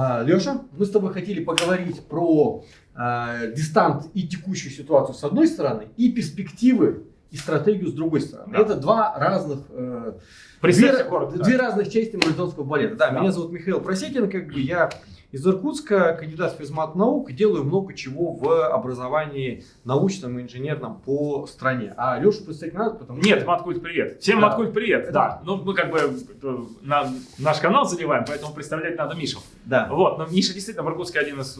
А, Леша, мы с тобой хотели поговорить про э, дистант и текущую ситуацию с одной стороны, и перспективы и стратегию с другой стороны. Да. Это два разных э, две, коротко, две разных части маратонского балета. Да, да, меня зовут Михаил Просекин, как бы я из Иркутска, кандидат в физмат наук, делаю много чего в образовании научном и инженерном по стране. А Лешу представить надо, потому что... Нет, Маткульт, привет. Всем да. Маткульт, привет. Да. да. Ну, мы как бы э, на, наш канал заливаем, поэтому представлять надо Мишу. Да. Вот, но Миша действительно в Иркутске один из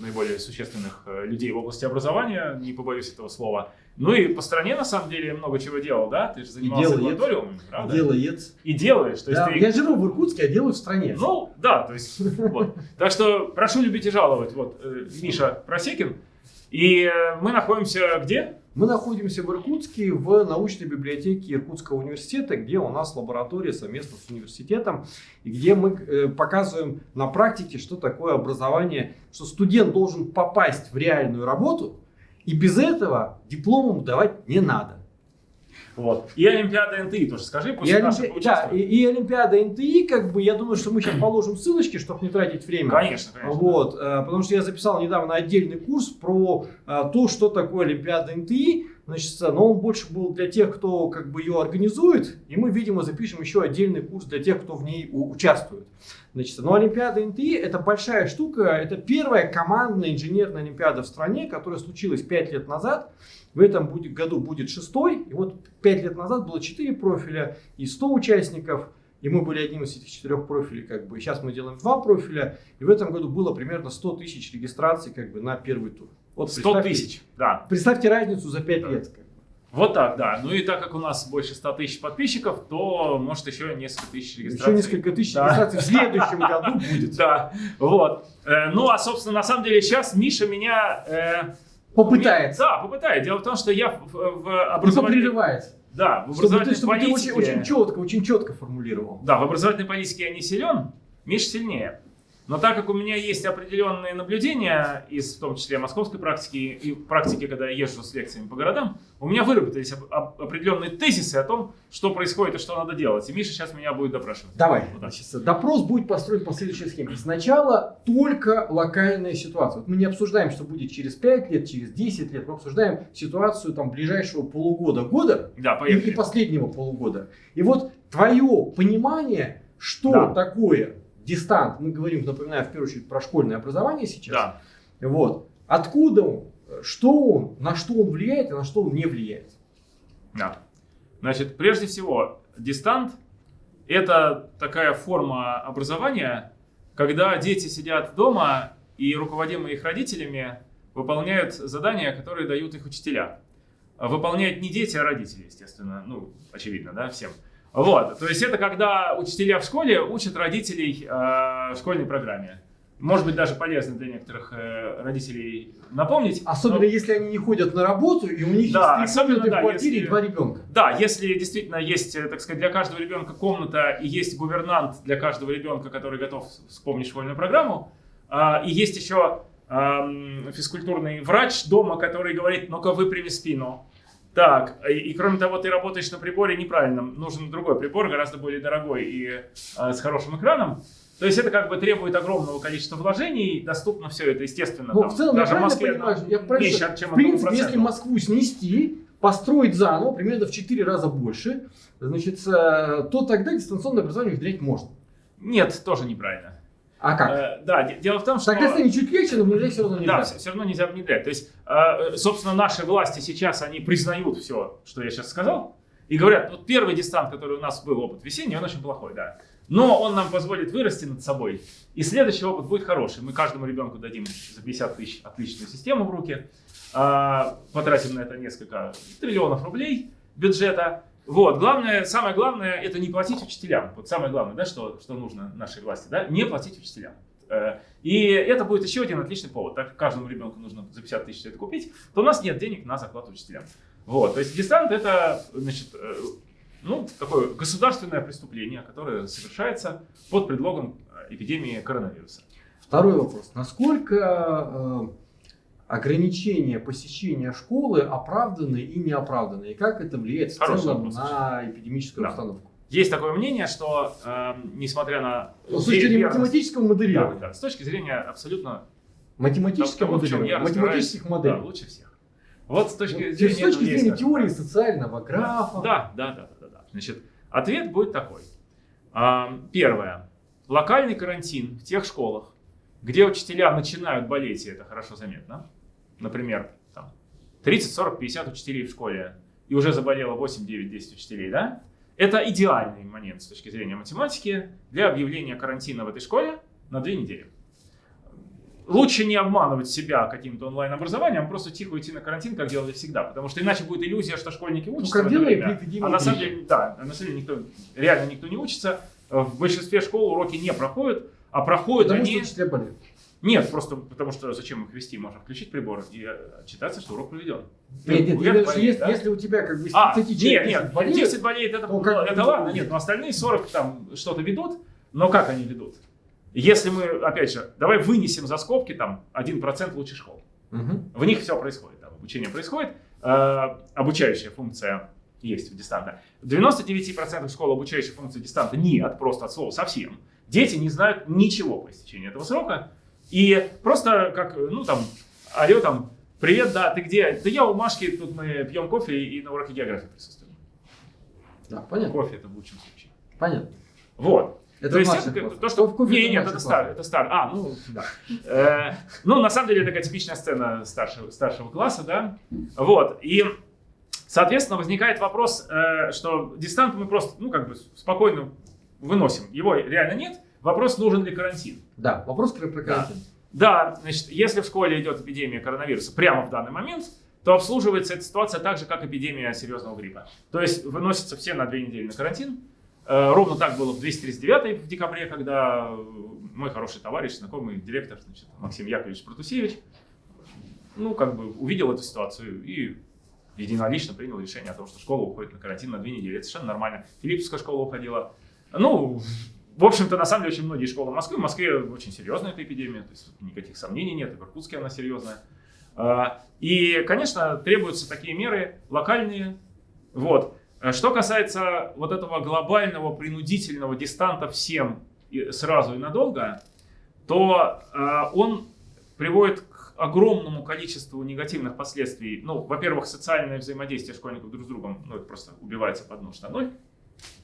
наиболее существенных э, людей в области образования, не побоюсь этого слова. Ну и по стране, на самом деле, много чего делал, да? Ты же занимался лабораториумом, правда? Делает. И делаешь. То есть да, ты... Я живу в Иркутске, а делаю в стране. Ну, да, то есть, вот. Так что прошу любить и жаловать. Вот, э, Миша Просекин. И э, мы находимся где? Мы находимся в Иркутске, в научной библиотеке Иркутского университета, где у нас лаборатория совместно с университетом, и где мы э, показываем на практике, что такое образование, что студент должен попасть в реальную работу, и без этого дипломом давать не надо. Вот. И Олимпиада НТИ тоже скажи, пусть и, Олимпи... да, и, и Олимпиада НТИ, как бы, я думаю, что мы сейчас положим ссылочки, чтобы не тратить время. Конечно, конечно. Вот, да. Потому что я записал недавно отдельный курс про а, то, что такое Олимпиада НТИ. Значит, но он больше был для тех, кто как бы ее организует, и мы, видимо, запишем еще отдельный курс для тех, кто в ней участвует. Значит, но Олимпиада НТИ это большая штука, это первая командная инженерная Олимпиада в стране, которая случилась 5 лет назад. В этом будет, году будет шестой, и вот 5 лет назад было 4 профиля и 100 участников, и мы были одним из этих четырех профилей, как бы. Сейчас мы делаем два профиля, и в этом году было примерно 100 тысяч регистраций, как бы, на первый тур. Вот 100 тысяч, да. Представьте разницу за 5 да. лет. Как бы. Вот так, да. Ну и так как у нас больше 100 тысяч подписчиков, то может еще несколько тысяч регистраций. Еще несколько тысяч да. регистраций в следующем году будет. Да, вот. Э, ну а собственно на самом деле сейчас Миша меня... Э, попытает. Да, попытает. Дело в том, что я в, в образовании... Прерывает. Да, в образовательной чтобы ты, чтобы политике... Ты очень, очень четко, очень четко формулировал. Да, в образовательной политике я не силен, Миша сильнее. Но так как у меня есть определенные наблюдения, из в том числе московской практики и практики, когда я езжу с лекциями по городам, у меня выработались определенные тезисы о том, что происходит и что надо делать. И Миша сейчас меня будет допрашивать. Давай. Вот Значит, допрос будет построен по следующей схеме. Сначала только локальная ситуация. Вот мы не обсуждаем, что будет через 5 лет, через 10 лет. Мы обсуждаем ситуацию там, ближайшего полугода, года да, и, и последнего полугода. И вот твое понимание, что да. такое дистант, мы говорим, напоминаю, в первую очередь про школьное образование сейчас. Да. Вот. Откуда он, что он, на что он влияет и на что он не влияет. Да. Значит, прежде всего, дистант – это такая форма образования, когда дети сидят дома и, руководимые их родителями, выполняют задания, которые дают их учителя. Выполняют не дети, а родители, естественно. Ну, очевидно, да, всем. Вот, то есть это когда учителя в школе учат родителей э, школьной программе. Может быть, даже полезно для некоторых э, родителей напомнить. Особенно, но... если они не ходят на работу, и у них да, есть комнаты да, в квартире если... и два ребенка. Да, если действительно есть, э, так сказать, для каждого ребенка комната, и есть гувернант для каждого ребенка, который готов вспомнить школьную программу, э, и есть еще э, физкультурный врач дома, который говорит, ну-ка выпрями спину, так, и, и кроме того, ты работаешь на приборе неправильном. Нужен другой прибор, гораздо более дорогой и э, с хорошим экраном. То есть это как бы требует огромного количества вложений, доступно все это, естественно. Ну, там, в целом, даже я Москве понимаю, я меньше, чем В принципе, если Москву снести, построить заново, примерно в 4 раза больше, значит, э, то тогда дистанционное образование внедрять можно. Нет, тоже неправильно. А как? Э, да, дело в том, что... Тогда станет чуть легче, но внедрять все равно нельзя. Да, все равно нельзя внедрять. То есть, э, собственно, наши власти сейчас, они признают все, что я сейчас сказал, и говорят, вот первый дистант, который у нас был, опыт весенний, он очень плохой, да. Но он нам позволит вырасти над собой, и следующий опыт будет хороший. Мы каждому ребенку дадим за 50 тысяч отличную систему в руки, э, потратим на это несколько триллионов рублей бюджета, вот, главное, самое главное, это не платить учителям. Вот самое главное, да, что, что нужно нашей власти, да, не платить учителям. Э, и это будет еще один отличный повод. Так как каждому ребенку нужно за 50 тысяч это купить, то у нас нет денег на зарплату учителям. Вот, то есть дистант это, значит, э, ну, такое государственное преступление, которое совершается под предлогом эпидемии коронавируса. Второй вопрос. Насколько э, ограничения посещения школы оправданы и неоправданы, и как это влияет в целом на эпидемическую да. обстановку? есть такое мнение, что э, несмотря на... Ну, с точки зрения математического да, моделирования. да, с точки зрения абсолютно Математическое того, в чем я моделирование. Математических моделей. Да, лучше всех. Вот с точки Вот, зрения... с точки есть зрения как- теории социального графа. Да, да, да, да, да, да. Значит, ответ будет такой. Первое. Локальный карантин в тех школах, где учителя начинают болеть, и это хорошо заметно. Например, там 30, 40, 50 учителей в школе, и уже заболело 8, 9, 10 учителей, да? Это идеальный момент с точки зрения математики для объявления карантина в этой школе на две недели. Лучше не обманывать себя каким-то онлайн-образованием, а просто тихо идти на карантин, как делали всегда. Потому что иначе будет иллюзия, что школьники учатся как в это время. А на самом деле, да, на самом деле никто, реально никто не учится. В большинстве школ уроки не проходят, а проходят Потому они... учителя болеют. Нет, просто потому что зачем их вести? Можно включить прибор и э, отчитаться, что урок проведен. Нет, нет, если, болеет, если, да? если у тебя как бы А, 30 нет, человек нет, болеют, 10 болеет, это, то как это бы- ладно, нет, но остальные 40 там что-то ведут, но как они ведут? Если мы, опять же, давай вынесем за скобки там 1% лучших школ. Мгм. В них все происходит, там, обучение происходит, э, обучающая функция есть в дистанта. В 99% школ обучающей функции дистанта нет, просто от слова совсем. Дети не знают ничего по истечении этого срока. И просто как, ну там, алло, там, привет, да, ты где? Да я у Машки, тут мы пьем кофе и на уроке географии присутствуем. Да, понятно. Кофе это в лучшем случае. Понятно. Вот. Это то есть это класс. то, что... В кофе не, нет, это старый, это старый. А, ну, да. Э, ну, на самом деле, такая типичная сцена старшего, старшего класса, да. Вот. И, соответственно, возникает вопрос, э, что дистант мы просто, ну, как бы спокойно выносим. Его реально нет. Вопрос, нужен ли карантин. Да, вопрос про, карантин. Да, значит, если в школе идет эпидемия коронавируса прямо в данный момент, то обслуживается эта ситуация так же, как эпидемия серьезного гриппа. То есть выносятся все на две недели на карантин. Э, Ровно так было в 239 в декабре, когда э, мой хороший товарищ, знакомый директор значит, Максим Яковлевич Протусевич, ну, как бы увидел эту ситуацию и единолично принял решение о том, что школа уходит на карантин на две недели. Это совершенно нормально. Филипповская школа уходила. Ну, в общем-то, на самом деле, очень многие школы Москвы. В Москве очень серьезная эта эпидемия, то есть никаких сомнений нет, и в Иркутске она серьезная. А, И, конечно, требуются такие меры локальные. Вот. А Что касается вот этого глобального принудительного дистанта всем сразу и надолго, то а, он приводит к огромному количеству негативных последствий. Ну, во-первых, социальное взаимодействие школьников друг с другом, ну, это просто убивается под нож ноль.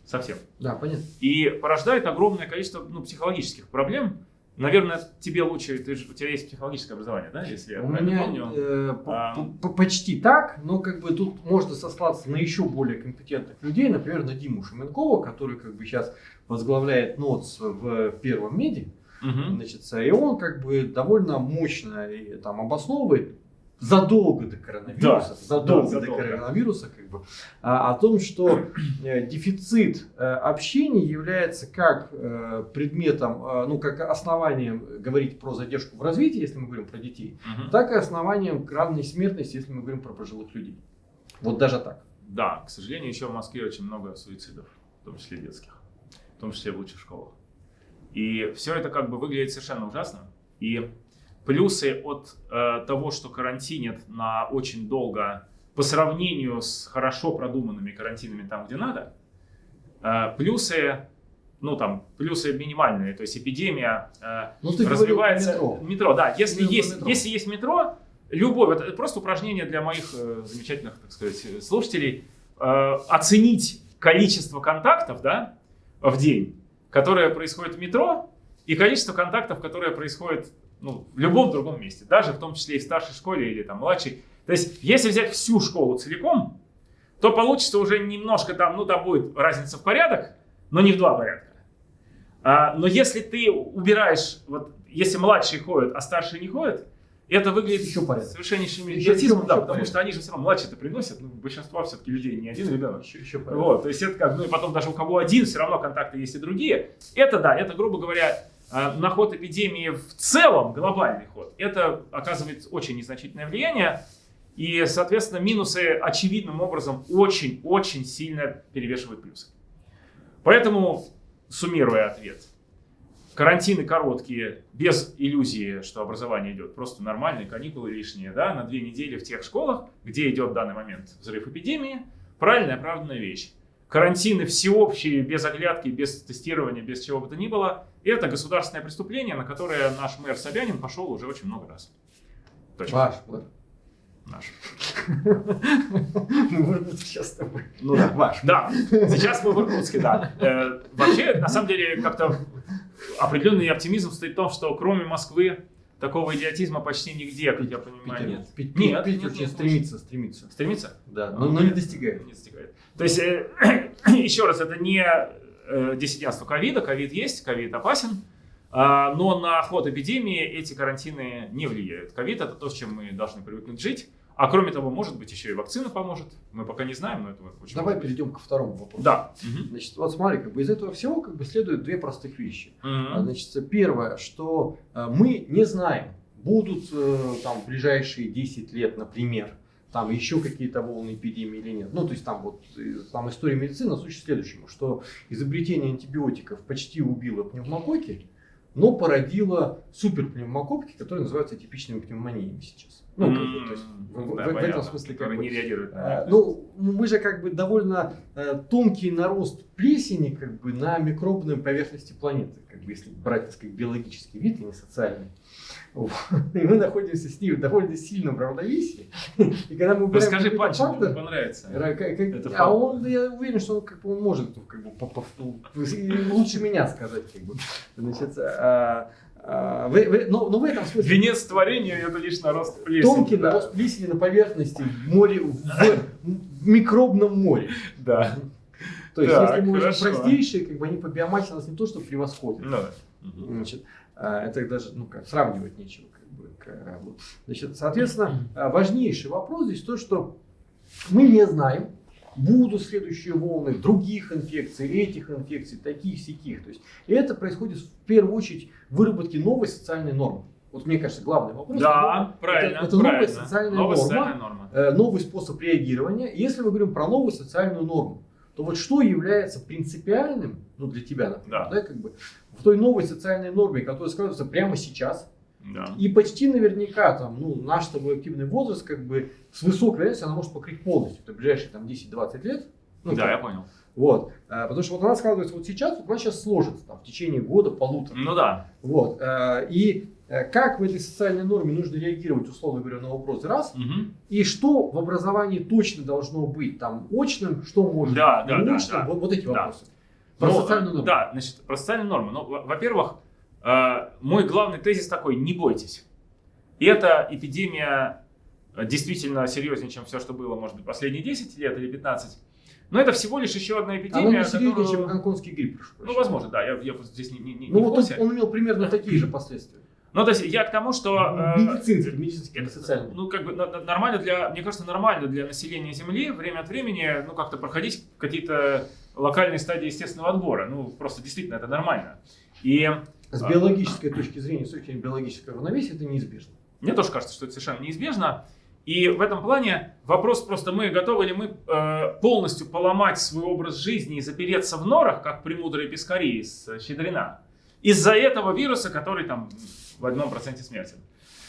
Совсем. Да, понятно. И порождает огромное количество ну, психологических проблем. Наверное, тебе лучше, ты же, у тебя есть психологическое образование, да, если я У правильно меня помню? э, А. по- по- почти так, но как бы тут можно сослаться на еще более компетентных людей, например, на Диму Шуменкова, который как бы сейчас возглавляет НОЦ в первом меди, Мгм. значит, и он как бы довольно мощно и, там обосновывает задолго до коронавируса, Да, задолго да, до задолго. коронавируса, как бы, а, о том, что э, дефицит э, общения является как э, предметом, ну, как основанием говорить про задержку в развитии, если мы говорим про детей, Мгм. так и основанием равной смертности, если мы говорим про пожилых людей. Вот даже так. Да, к сожалению, еще в Москве очень много суицидов, в том числе детских, в том числе в лучших школах. И все это как бы выглядит совершенно ужасно. И плюсы от э, того, что карантинят на очень долго по сравнению с хорошо продуманными карантинами там, где надо, э, плюсы, ну там, плюсы минимальные, то есть эпидемия э, Ну, развивается. про метро. да. Если есть, метро. если есть метро, любой, это просто упражнение для моих э, замечательных, так сказать, слушателей, э, оценить количество контактов, да, в день, которое происходит в метро, и количество контактов, которое происходит ну, в любом другом месте, даже в том числе и в старшей школе или там младшей. То есть, если взять всю школу целиком, то получится уже немножко там, ну, там будет разница в порядок, но не в два порядка. А, но если ты убираешь, вот, если младшие ходят, а старшие не ходят, это выглядит Еще порядок. совершеннейшим Еще- идиотизмом, еще да, потому порядок. что они же все равно младшие-то приносят, ну, большинство все-таки людей не один ребенок. Еще, еще Вот, то есть это как, ну и потом даже у кого один, все равно контакты есть и другие. Это да, это, грубо говоря, на ход эпидемии в целом, глобальный ход, это оказывает очень незначительное влияние. И, соответственно, минусы очевидным образом очень-очень сильно перевешивают плюсы. Поэтому, суммируя ответ, карантины короткие, без иллюзии, что образование идет, просто нормальные каникулы лишние, да, на две недели в тех школах, где идет в данный момент взрыв эпидемии, правильная, оправданная вещь. Карантины всеобщие, без оглядки, без тестирования, без чего бы то ни было, это государственное преступление, на которое наш мэр Собянин пошел уже очень много раз. Точно. Ваш мэр. Наш. Мы в Иркутске сейчас с тобой. Ну да, ваш. Да, сейчас мы в Иркутске, да. Э, вообще, на самом деле, как-то определенный оптимизм стоит в том, что кроме Москвы такого идиотизма почти нигде, как я понимаю, нет. Питер, нет, Питер нет, стремится, стремится. Стремится? Да, но, но не достигает. Не достигает. То есть, э, еще раз, это не э, диссидентство ковида, ковид есть, ковид опасен, а, но на ход эпидемии эти карантины не влияют. Ковид это то, с чем мы должны привыкнуть жить. А кроме того, может быть, еще и вакцина поможет. Мы пока не знаем, но это очень Давай перейдем ко второму вопросу. Да. Значит, вот смотри, как бы из этого всего как бы следуют две простых вещи. Угу. Значит, первое, что э, мы не знаем, будут э, там ближайшие 10 лет, например, там еще какие-то волны эпидемии или нет. Ну, то есть там вот э, там история медицины существует следующему, что изобретение антибиотиков почти убило пневмококи, но породило суперпневмокопки, которые называются типичными пневмониями сейчас. Ну, как бы, то есть, в, да, в, в этом смысле как бы, не реагируют. Э, ну, мы же как бы довольно э, тонкий нарост плесени как бы на микробной поверхности планеты, как бы если брать, так сказать, биологический вид, а не социальный. И мы находимся с ним в довольно сильном равновесии. И когда мы Расскажи панч, фактор, понравится. Как, как, а он, я уверен, что он, как бы, он может как бы, по, по, лучше меня сказать. Как бы. Значит, а, а, в, в, но, но в этом смысле... Венец творения это лишь нарост плесени. Тонкий да. нарост плесени на поверхности в море, в, в микробном море. Да. То есть, так, если мы уже простейшие, как бы они по биомассе нас не то, что превосходят. Ну, Значит, это даже ну, как, сравнивать нечего. Как бы, как, вот. Значит, соответственно, а, важнейший вопрос здесь то, что мы не знаем, будут следующие волны других инфекций, этих инфекций, таких, сяких. То есть, и это происходит в первую очередь в выработке новой социальной нормы. Вот мне кажется, главный вопрос. Да, это, правильно. Это, это правильно. новая социальная новая норма, социальная норма. Э, новый способ реагирования. Если мы говорим про новую социальную норму, то вот что является принципиальным, ну для тебя, например, да. Да, как бы, в той новой социальной норме, которая складывается прямо сейчас, да. и почти наверняка там, ну, наш с тобой активный возраст, как бы с высокой вероятностью она может покрыть полностью, это ближайшие там 10-20 лет. Ну, да, как, я понял. Вот, а, потому что вот она складывается вот сейчас, вот она сейчас сложится там, в течение года, полутора. Ну да. Вот, а, и э, как в этой социальной норме нужно реагировать, условно говоря, на вопрос раз, угу. и что в образовании точно должно быть там очным, что может да, быть да, очным, да, вот, вот эти да. вопросы. Про ну, социальную норму. Да, значит, про социальную норму. Ну, во-первых, э, мой главный тезис такой, не бойтесь. И эта эпидемия действительно серьезнее, чем все, что было, может быть, последние 10 лет или 15. Но это всего лишь еще одна эпидемия. Она не серьезнее, которую... чем гонконгский грипп. Ну, возможно, да. Я, я здесь не, не, не Ну, вот он, он имел примерно такие же последствия. Ну, то есть я к тому, что... Медицинский, э, медицинский, это социальный. Ну, как бы нормально для, мне кажется, нормально для населения Земли время от времени, ну, как-то проходить какие-то локальные стадии естественного отбора. Ну, просто действительно это нормально. И... С биологической точки зрения, с точки зрения биологического равновесия, это неизбежно. Мне тоже кажется, что это совершенно неизбежно. И в этом плане вопрос просто, мы готовы ли мы э, полностью поломать свой образ жизни и запереться в норах, как премудрые пескари из Щедрина, из-за этого вируса, который там в одном проценте смертен.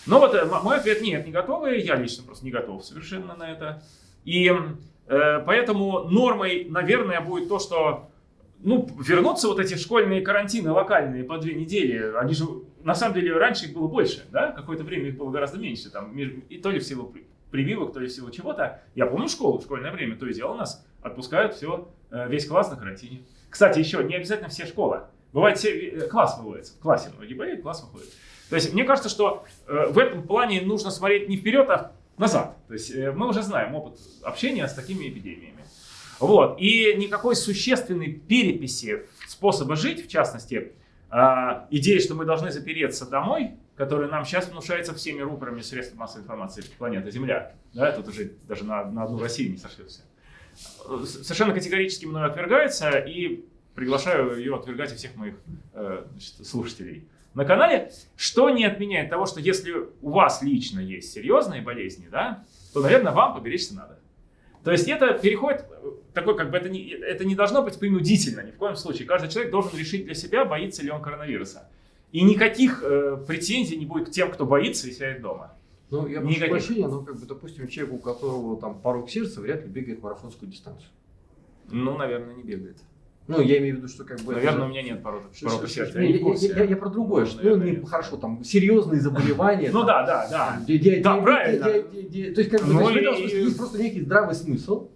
Но вот э, мой ответ нет, не готовы, я лично просто не готов совершенно на это. И э, поэтому нормой, наверное, будет то, что ну, вернутся вот эти школьные карантины локальные по две недели. Они же, на самом деле, раньше их было больше, да? Какое-то время их было гораздо меньше. Там, и то ли в силу прививок, то ли в силу чего-то. Я помню школу, в школьное время, то и дело нас отпускают все, э, весь класс на карантине. Кстати, еще не обязательно все школы. Бывает, все, э, класс выводится. В классе многие болеют, класс выходит. То есть, мне кажется, что э, в этом плане нужно смотреть не вперед, а назад. То есть, мы уже знаем опыт общения с такими эпидемиями. Вот. И никакой существенной переписи способа жить, в частности, э, идеи, что мы должны запереться домой, которая нам сейчас внушается всеми рупорами средств массовой информации планеты Земля. Да, тут уже даже на, на одну Россию не сошлется. Совершенно категорически мной отвергается, и приглашаю ее отвергать и всех моих э, значит, слушателей на канале, что не отменяет того, что если у вас лично есть серьезные болезни, да, то, наверное, вам поберечься надо. То есть это переходит, такой как бы это не, это не должно быть принудительно ни в коем случае. Каждый человек должен решить для себя, боится ли он коронавируса. И никаких э, претензий не будет к тем, кто боится и сидит дома. Ну, я прошу прощения, но, как бы, допустим, человек, у которого там порог сердца, вряд ли бегает марафонскую дистанцию. Ну, наверное, не бегает. Ну, я имею в виду, что как бы... это Наверное, у же- меня нет породы что- сердца. Я я, я- я- про другое, что, ну, не, хорошо, там, серьезные заболевания. Ну да, да, да. Да, правильно. То есть, как бы, Ну есть просто некий здравый смысл.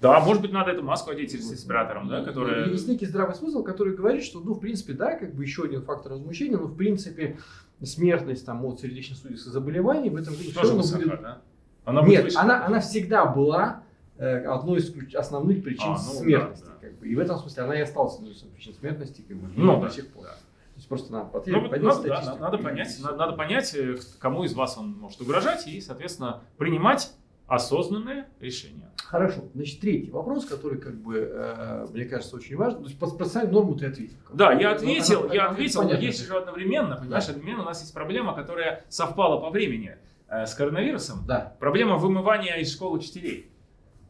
Да, может быть, надо эту маску одеть с респиратором, да, которая... Есть некий здравый смысл, который говорит, что, ну, в принципе, да, как бы еще один фактор возмущения, но, в принципе, смертность там, от сердечно-сосудистых заболеваний в этом году Тоже высока, будет... да? Она будет Нет, она, она всегда была одной из основных причин А, ну да, смертности. да. Как бы. И в этом смысле она и осталась одной из причин смертности как бы, Ну до да, сих пор. да. То есть просто надо Ну, поднять надо, да, надо понять, надо, надо понять, э, кому из вас он может угрожать, и, соответственно, принимать осознанные решения. Хорошо. Значит, третий вопрос, который, как бы, э, мне кажется, очень важен. То есть, по процессуальной норму ты ответил. Да, я ответил, она- я она ответил, но есть же одновременно, понимаешь, Да. одновременно у нас есть проблема, которая совпала по времени э, с коронавирусом. Да. Проблема вымывания из школ учителей.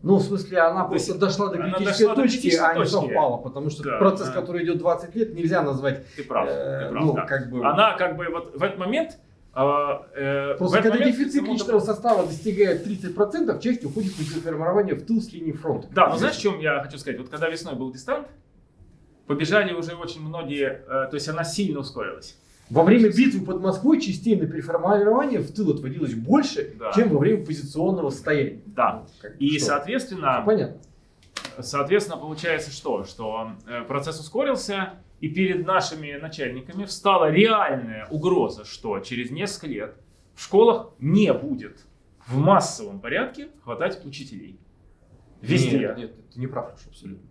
Ну, в смысле, она То есть просто дошла до она критической дошла до точки, критической а не точки. совпала. Потому что Да, процесс, да. который идет 20 лет, нельзя назвать... Ты прав, э, ты прав, ну, да. как бы... Она как бы вот в этот момент... э, э, Просто когда момент дефицит личного состава достигает 30%, часть уходит на формирование в тыл с линии фронта. Да, но знаешь, в чем я хочу сказать? Вот когда весной был дистант, побежали уже очень многие, э, то есть она сильно ускорилась. Во время битвы под Москвой частей на переформирование в тыл отводилось больше, Да. чем во время позиционного состояния. Да. Ну, как И, что? соответственно, Всё понятно. Соответственно, получается что? Что э, процесс ускорился, и перед нашими начальниками встала реальная угроза, что через несколько лет в школах не будет в массовом порядке хватать учителей. Везде. Нет, нет, ты не прав, абсолютно.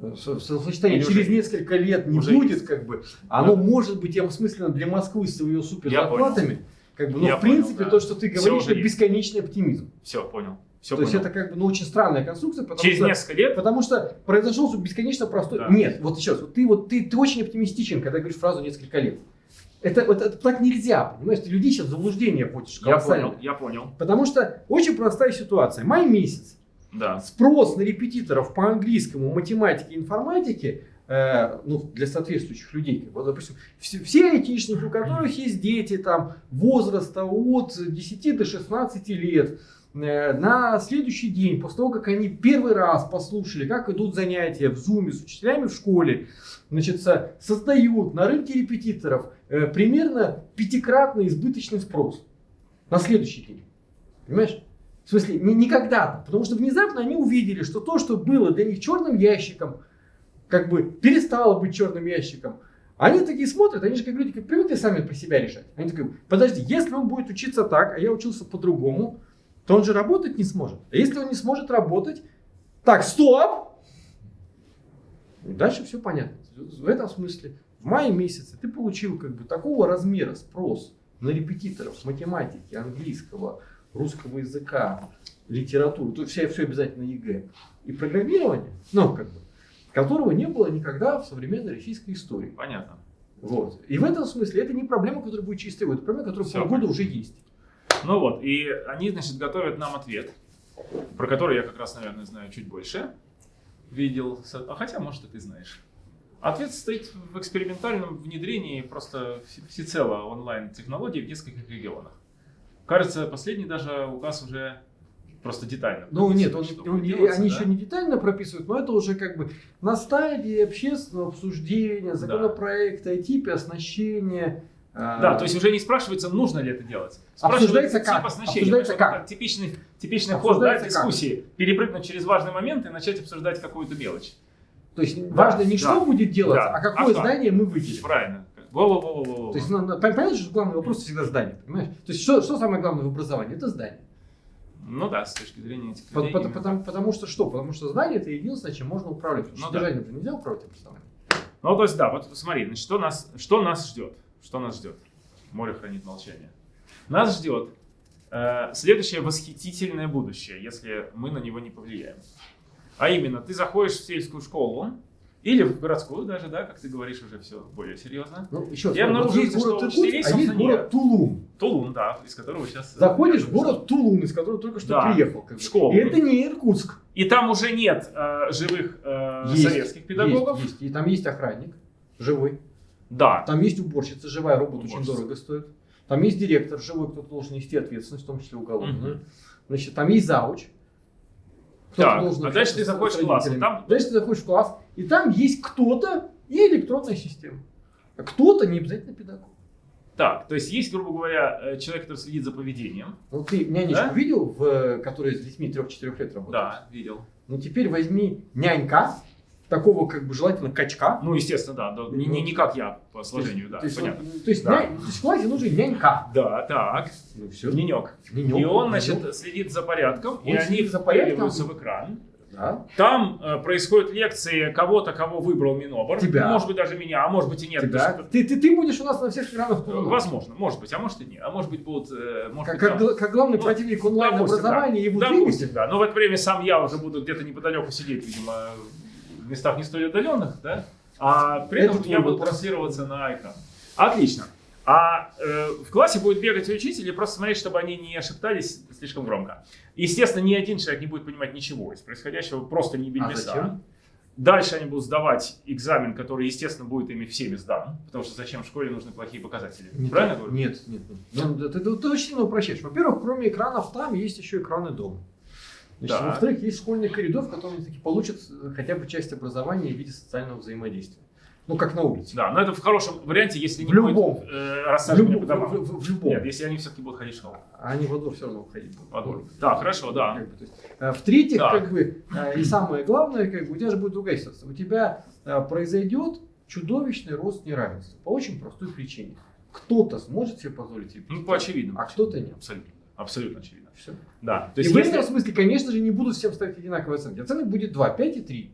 Э, Со- Словосочетание через несколько лет не уже будет, как бы. Оно может быть осмысленно для Москвы с ее супер Я зарплатами. Как бы, но Я в принципе понял, да. то, что ты говоришь, это есть. бесконечный оптимизм. Все, понял. Все то есть это как бы ну, очень странная конструкция, потому Через что несколько лет Потому что произошел бесконечно простой. Да. Нет, вот раз, вот ты вот ты, ты очень оптимистичен, когда говоришь фразу несколько лет. Это, вот, это так нельзя, понимаешь? Ты людей сейчас в заблуждение вводишь. я понял, я понял. Потому что очень простая ситуация. Май месяц. Да. Спрос на репетиторов по английскому, математике, информатике э, ну, для соответствующих людей. Вот, допустим, все, все айтишники, у которых есть дети там, возраста от 10 до 16 лет, э, на следующий день, после того, как они первый раз послушали, как идут занятия в зуме с учителями в школе, значит, со- создают на рынке репетиторов э, примерно пятикратный избыточный спрос на следующий день. Понимаешь? В смысле, не, не когда-то. Потому что внезапно они увидели, что то, что было для них черным ящиком, как бы перестало быть черным ящиком. Они такие смотрят, они же как люди как привыкли сами про себя решать. Они такие, подожди, если он будет учиться так, а я учился по-другому, то он же работать не сможет. А если он не сможет работать, так, стоп! И дальше все понятно. В этом смысле, в мае месяце ты получил как бы такого размера спрос на репетиторов математики, английского, русского языка, литературу, то все, все обязательно ЕГЭ и программирование, ну, как бы, которого не было никогда в современной российской истории. Понятно. Вот. И в этом смысле это не проблема, которая будет года, это проблема, которая Всё полгода понятно. уже есть. Ну вот, и они, значит, готовят нам ответ, про который я как раз, наверное, знаю чуть больше. Видел, а хотя, может, и ты знаешь. Ответ стоит в экспериментальном внедрении просто все- всецело онлайн-технологий в нескольких регионах. Кажется, последний даже указ уже просто детально. Ну нет, он, он- делаться, они да? еще не детально прописывают, но это уже как бы на стадии общественного обсуждения, законопроекта, о типе оснащения. а, Да, то есть уже не спрашивается, нужно ли это делать. Спрашивается как? тип оснащения. Обсуждается как? это Типичный, типичный ход да, Обсуждается как? дискуссии. Перепрыгнуть через важный момент и начать обсуждать какую-то мелочь. То есть важно не да, что будет делаться, да. а какое А здание мы выделим. Правильно. Во-во-во-во-во. То есть ну, ну, понятно, что главный вопрос всегда здание, понимаешь? То есть что, что самое главное в образовании? Это здание. Ну да, с точки зрения этих людей. по- именно потому, потому что что? Потому что здание это единственное, чем можно управлять. Потому что Ну да. содержанием же нельзя управлять образованием. Ну, то есть, да, вот смотри, значит, что нас, что нас ждет? Что нас ждет? Море хранит молчание. Нас ждет э, следующее восхитительное будущее, если мы на него не повлияем. А именно, ты заходишь в сельскую школу, или в городскую даже, да, как ты говоришь, уже все более серьезно. Ну, еще раз, обнаружил, есть что город учителей, Иркутск, а есть город нет. Тулун. Тулун, да, из которого сейчас... Заходишь в город Тулун, из которого только что Да, приехал. как в школу. И это не Иркутск. И там уже нет э, живых э, Есть, советских педагогов. Есть, есть. И там есть охранник живой. Да, Там есть уборщица живая, робот очень Уборщица. дорого стоит. Там есть директор живой, кто должен нести ответственность, в том числе уголовную. Мгм. Значит, там есть зауч. Так, а дальше ты заходишь в класс, и там- Дальше ты заходишь в класс, и там есть кто-то и электронная система. А кто-то не обязательно педагог. Так, то есть есть, грубо говоря, э, человек, который следит за поведением. Ну ты нянечку Да? видел, в, которая с детьми 3-4 лет работает? Да, видел. Ну теперь возьми нянька, такого как бы желательно качка. Ну, естественно, да. да, не, не, не как я по сложению, да, то есть, понятно. вот, то есть, Да. то есть нужен нянька. Да, так. Ну все. Ненек. Нянек, И он, значит, следит за порядком, и Он они следит за порядком. в экран. Да. Там э, происходят лекции кого-то, кого выбрал Минобр. Тебя. Может быть, даже меня, а может быть и нет. Тебя. что- Ты, ты, ты будешь у нас на всех экранах. э, Возможно, может быть, а может и нет. А может быть, будут... э, может Как, быть, как, там- как главный Ну, противник онлайн-образования да. двигатель. Допустим, да. Но в это время сам я уже буду где-то неподалеку сидеть, видимо, местах не столь отдаленных, да? А при этом Это я буду транслироваться на экран. Отлично. А э, в классе будет бегать учитель и просто смотреть, чтобы они не шептались слишком громко. Естественно, ни один человек не будет понимать ничего из происходящего, просто не А бельмеса. зачем? Дальше они будут сдавать экзамен, который, естественно, будет ими всеми сдан, потому что зачем в школе нужны плохие показатели. Не Правильно так. говорю? Нет, нет, нет. Ну, ты, ты- ты очень сильно упрощаешь. Во-первых, кроме экранов там есть еще экраны дома. Значит, Да. Во-вторых, есть школьный коридор, в котором они таки получат э, хотя бы часть образования в виде социального взаимодействия. Ну, как на улице. Да, но это в хорошем варианте, если не В любом. будет э, В рассаживания любом. по домам. в- в- в любом. Нет, если они все-таки будут ходить в школу. А Они во двор все равно уходить будут. Во двор. Да, хорошо, да. Как бы, то есть, э, В-третьих, Так. как бы, э, и самое главное, как бы, у тебя же будет другая ситуация. У тебя э, произойдет чудовищный рост неравенства. По очень простой причине. Кто-то сможет себе позволить себе Ну, по очевидному. а кто-то нет. Абсолютно. Абсолютно очевидно. Все. Да. То И есть, в если- этом смысле, конечно же, не будут всем ставить одинаковые оценки. Оценок будет 2, 5 и 3.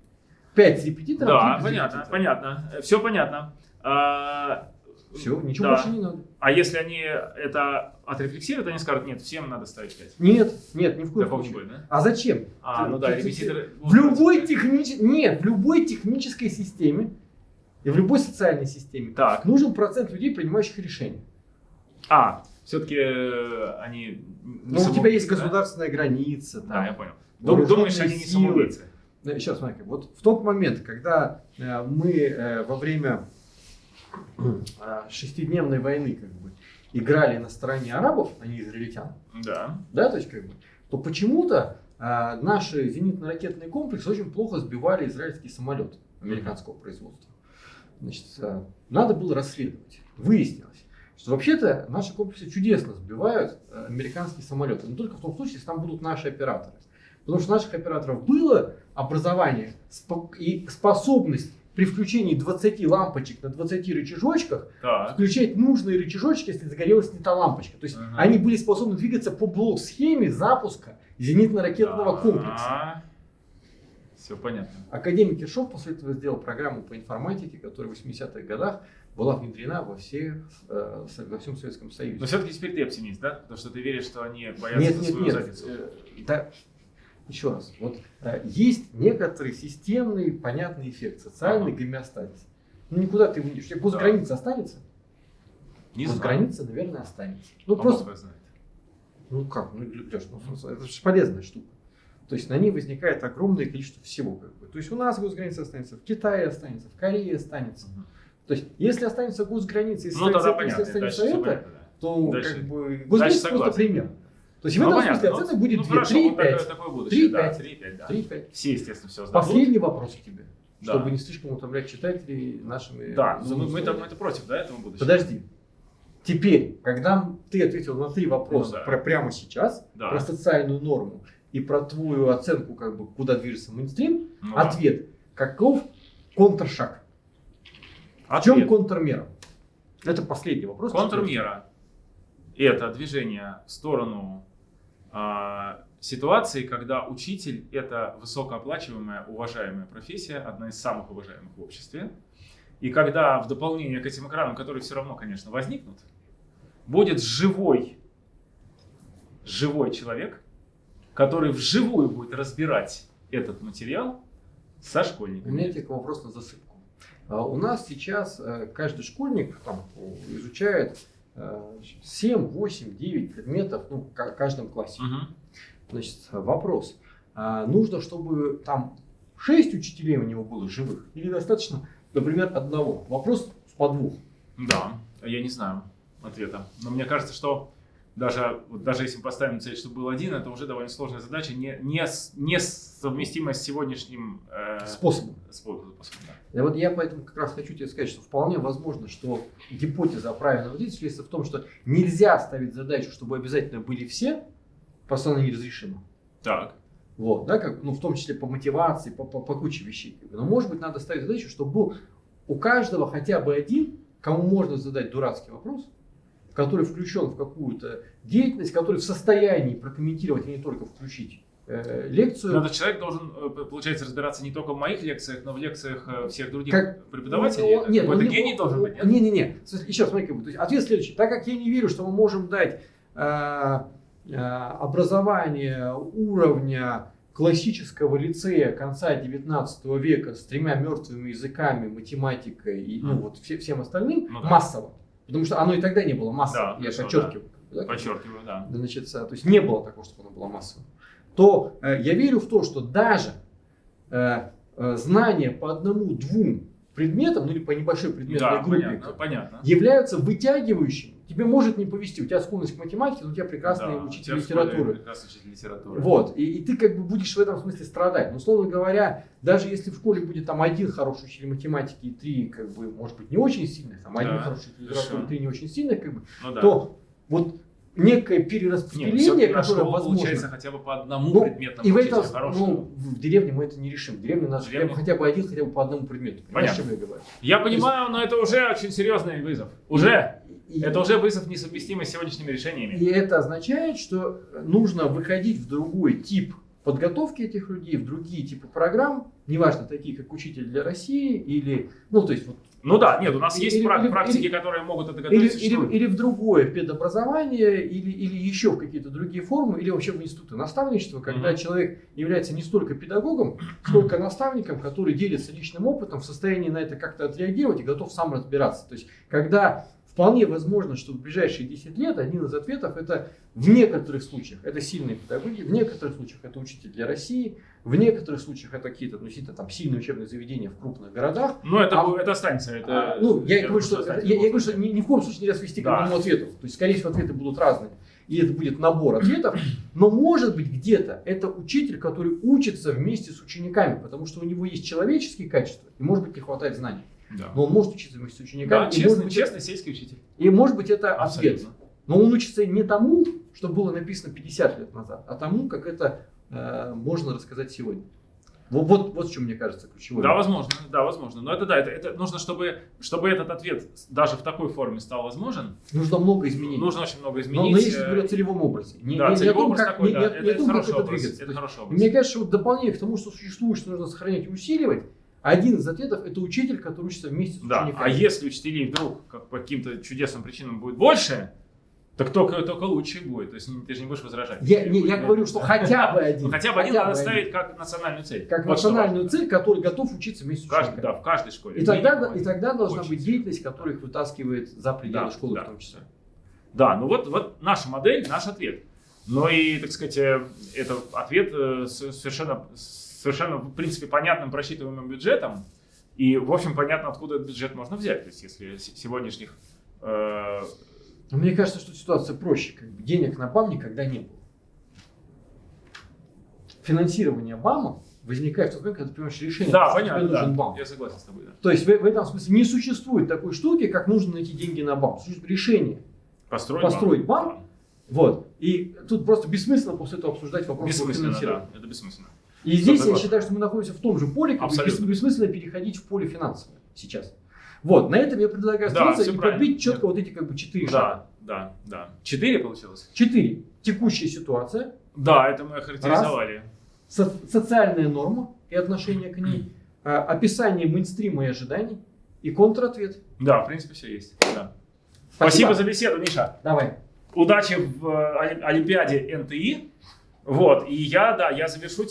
5 с репетитором, Да, 3 без понятно, репетитора. понятно. Все понятно. А, Все, ничего да. больше не надо. А если они это отрефлексируют, они скажут, нет, всем надо ставить 5. Нет, нет, ни в коем Такого случае. будет, да? А зачем? А, Ты- ну да, ты- ты- репетиторы... В любой технич... Нет, в любой технической системе и в любой социальной системе Так. нужен процент людей, принимающих решения. А, все-таки они... не Ну, у тебя есть да? государственная граница. Да, там. я понял. Вооруженные Думаешь, они не самоубийцы? Ну, Еще раз, смотри, вот в тот момент, когда э, мы э, во время э, шестидневной войны как бы играли на стороне арабов, а не израильтян, Да. да, то есть как бы, то почему-то э, наши зенитно-ракетные комплексы очень плохо сбивали израильский самолет американского производства. Значит, э, надо было расследовать. Выяснилось, что вообще-то наши комплексы чудесно сбивают э, американские самолеты, но только в том случае, если там будут наши операторы. Потому что у наших операторов было образование и способность при включении 20 лампочек на 20 рычажочках Так. включать нужные рычажочки, если загорелась не та лампочка. То есть Ага. они были способны двигаться по блок-схеме запуска зенитно-ракетного комплекса. Все понятно. Академик Киршов после этого сделал программу по информатике, которая в 80-х годах была внедрена во, всех, э, во всем Советском Союзе. Но все-таки теперь ты оптимист, да? Потому что ты веришь, что они боятся Нет, нет, свою нет. задницу. Э, да, еще раз. Вот э, есть некоторый системный, понятный эффект, социальный Ага. гомеостазис. Ну никуда ты не уйдешь. У тебя госграница останется? Не знаю. госграница, наверное, останется. Ну А просто знает. Ну как, ну Леш, ну, это же полезная штука. То есть на ней возникает огромное количество всего. Как бы. То есть у нас госграница останется, в Китае останется, в Корее останется. Мгм. То есть если останется госграница, если, Ну останется- понятно. если останется это, понятно, да. то Дальше- как бы госграница просто согласен. пример. То есть в Ну, этом понятно. смысле Ну, оценка будет ну, 2, хорошо, 3, вот такое, 5. такое будущее. да, 3-5. 3-5, да. 3-5. Все, естественно, все сдадут. Последний вопрос к тебе, Да. чтобы не слишком утомлять читателей нашими... Да, ну, мы, мы, мы-то против, да, этого будущего? Подожди. Теперь, когда ты ответил на три вопроса Ну да. про прямо сейчас, Да. про социальную норму и про твою оценку, как бы, куда движется мейнстрим, Ну ответ. Каков контршаг? В чем контрмера? Это последний вопрос. Контрмера – это движение в сторону а, ситуации, когда учитель – это высокооплачиваемая, уважаемая профессия, одна из самых уважаемых в обществе. И когда в дополнение к этим экранам, которые все равно, конечно, возникнут, будет живой, живой человек, который вживую будет разбирать этот материал со У школьниками. меня тебе вопрос на засыпку. А, У нас сейчас э, каждый школьник там, э, изучает э, 7, 8, 9 предметов ну, в ка- каждом классе. Мгм. Значит, вопрос. А нужно, чтобы там 6 учителей у него было живых? Или достаточно, например, одного? Вопрос в подвох. Да, я не знаю ответа. Но мне кажется, что даже, вот даже если мы поставим цель, чтобы был один, это уже довольно сложная задача, не, не, не совместимая с сегодняшним э, Способом. способом. да. И вот я поэтому как раз хочу тебе сказать, что вполне возможно, что гипотеза правильного действия в том, что нельзя ставить задачу, чтобы обязательно были все, просто она неразрешима. Так. Вот, да, как, ну, в том числе по мотивации, по, по, по куче вещей. Но, может быть, надо ставить задачу, чтобы был у каждого хотя бы один, кому можно задать дурацкий вопрос, который включен в какую-то деятельность, который в состоянии прокомментировать и не только включить э, лекцию. Но этот человек должен, э, получается, разбираться не только в моих лекциях, но в лекциях э, всех других Как- преподавателей. Ну, нет, Какой-то гений должен быть, нет? Не-не-не. Еще смотри, как бы, ответ следующий. Так как я не верю, что мы можем дать э, э, образование уровня классического лицея конца 19 века с тремя мертвыми языками, математикой и ну, Мгм. вот все- всем остальным Ну да. массово. Потому что оно и тогда не было массово. Да, я хорошо, подчеркиваю. да, бы. Подчеркиваю, да. Значит, то есть не было такого, чтобы оно было массовым. То э, я верю в то, что даже э, э, знания по одному-двум предметам, ну или по небольшой предметной Да, группе, понятно, понятно. являются вытягивающими. Тебе может не повезти, у тебя склонность к математике, но у тебя прекрасный Да, учитель литературы. Прекрасный учитель литературы. Вот, и, и ты как бы будешь в этом смысле страдать. Но, условно говоря, даже если в школе будет там один хороший учитель математики и три, как бы, может быть, не очень сильных, там один Да, хороший учитель литературы три не очень сильных, как бы, Ну да. то вот некое Нет, перераспределение, на которое возможно. получается хотя бы по одному Ну, предметному И в этом, ну, в деревне мы это не решим. В деревне В деревне? хотя бы один, хотя бы по одному предмету. Понятно. я говорю? Я понимаю, но это уже очень серьезный вызов. Уже. И- Это уже вызов несовместимый с сегодняшними решениями. И это означает, что нужно выходить в другой тип подготовки этих людей, в другие типы программ, неважно, такие как учитель для России или, ну, то есть вот Ну да, нет, у нас Или- есть или- прак- или- практики, или- которые могут это или, готовить. или, существуют. или в другое педобразование, или, или еще в какие-то другие формы, или вообще в институты наставничества, когда Мгм. человек является не столько педагогом, сколько наставником, который делится личным опытом, в состоянии на это как-то отреагировать и готов сам разбираться. То есть, когда вполне возможно, что в ближайшие 10 лет один из ответов это в некоторых случаях это сильные педагоги, в некоторых случаях это учитель для России, в некоторых случаях это какие-то относительно там сильные учебные заведения в крупных городах, Ну, это, А- это останется. Это, а, ну, я, это говорю, что, я, я говорю, что ни, ни в коем случае нельзя свести к Да. одному ответу. То есть, скорее всего, ответы будут разные. И это будет набор ответов. Но может быть где-то это учитель, который учится вместе с учениками, потому что у него есть человеческие качества, и может быть не хватает знаний. Да, Но он может учиться вместе с учениками. да и, честный, может быть, честный сельский учитель. и может быть это ответ. Абсолютно. Но он учится не тому, что было написано 50 лет назад, а тому, как это э, можно рассказать сегодня. Вот, вот, вот в чем, мне кажется, ключевой. Да, возможно, да, возможно. Но это да, это, это нужно, чтобы, чтобы этот ответ даже в такой форме стал возможен, Нужно много изменений. нужно очень много но, изменить. но если э, говорить о целевом образе. Не, да, не- целевой том, образ как, такой, не, да, не- это, не это том, как хороший это образ, двигаться. это хороший образ. Мне кажется, что в дополнение к тому, что существует, что нужно сохранять и усиливать, один из ответов это учитель, который учится вместе с Да, учениками. а если учителей вдруг как по каким-то чудесным причинам будет больше, так только, только лучше будет. То есть ты же не будешь возражать. я, не, я говорю, что хотя бы один. Ну, хотя бы один надо ставить как национальную цель. Как национальную цель, который готов учиться вместе с учениками. да, в каждой школе. И тогда, Минимум и тогда должна быть деятельность, которая их вытаскивает за пределы Да, школы да, в том числе. Да, ну вот, вот наша модель, наш ответ. Но и, так сказать, э, это ответ э, совершенно, совершенно, в принципе, понятным просчитываемым бюджетом. И, в общем, понятно, откуда этот бюджет можно взять. То есть, если сегодняшних... э, мне кажется, что ситуация проще. Как бы денег на БАМ никогда не было. Финансирование БАМа возникает в тот момент, когда ты принимаешь решение, да, что тебе понятно, нужен да. БАМ. Я согласен с тобой, да. То есть в, в этом смысле не существует такой штуки, как нужно найти деньги на БАМ. Существует решение. Построить, Построить банк. банк? Вот. И тут просто бессмысленно после этого обсуждать вопрос Бессмысленно, финансировании. да. Это бессмысленно. И здесь я согласен. считаю, что мы находимся в том же поле, как Абсолютно. бес- бессмысленно переходить в поле финансовое сейчас. Вот, на этом я предлагаю Да, остановиться всё и правильно. подбить четко вот эти как бы четыре шага. Да, да, да. Четыре получилось? Четыре. Текущая ситуация, Да, это мы охарактеризовали. со- социальная норма и отношение к ней, а, описание мейнстрима и ожиданий и контратвет. Да, в принципе, все есть. Да. Спасибо за беседу, Миша. Давай. удачи в э, Оли- Олимпиаде НТИ. Вот, и я, да, я завершу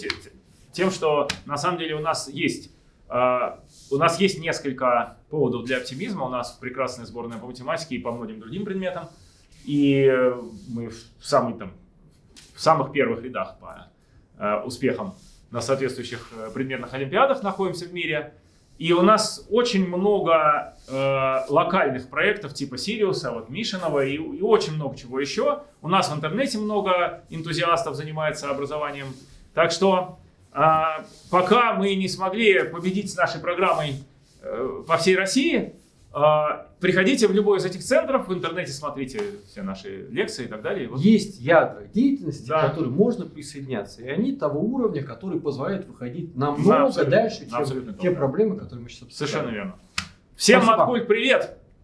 тем, что на самом деле у нас есть, э, у нас есть несколько поводов для оптимизма. У нас прекрасная сборная по математике и по многим другим предметам. И мы в, самый, там, в самых первых рядах по э, успехам на соответствующих э, предметных олимпиадах находимся в мире. И у нас очень много э, локальных проектов типа Сириуса, вот Мишиного и, и очень много чего еще. У нас в интернете много энтузиастов занимается образованием. Так что пока мы не смогли победить с нашей программой э, по всей России, э, приходите в любой из этих центров, в интернете смотрите все наши лекции и так далее. Вот. Есть ядра деятельности, Да. к которым можно присоединяться. И они того уровня, который позволяет выходить Да, намного абсолютно. дальше, чем Абсолютно те проблемы, которые мы сейчас обсуждаем. Совершенно верно. Всем Спасибо. Маткульт, привет!